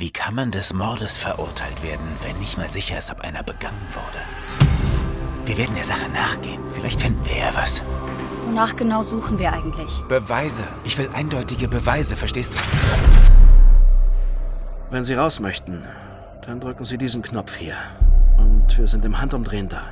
Wie kann man des Mordes verurteilt werden, wenn nicht mal sicher ist, ob einer begangen wurde? Wir werden der Sache nachgehen. Vielleicht finden wir ja was. Wonach genau suchen wir eigentlich? Beweise. Ich will eindeutige Beweise, verstehst du? Wenn Sie raus möchten, dann drücken Sie diesen Knopf hier. Und wir sind im Handumdrehen da.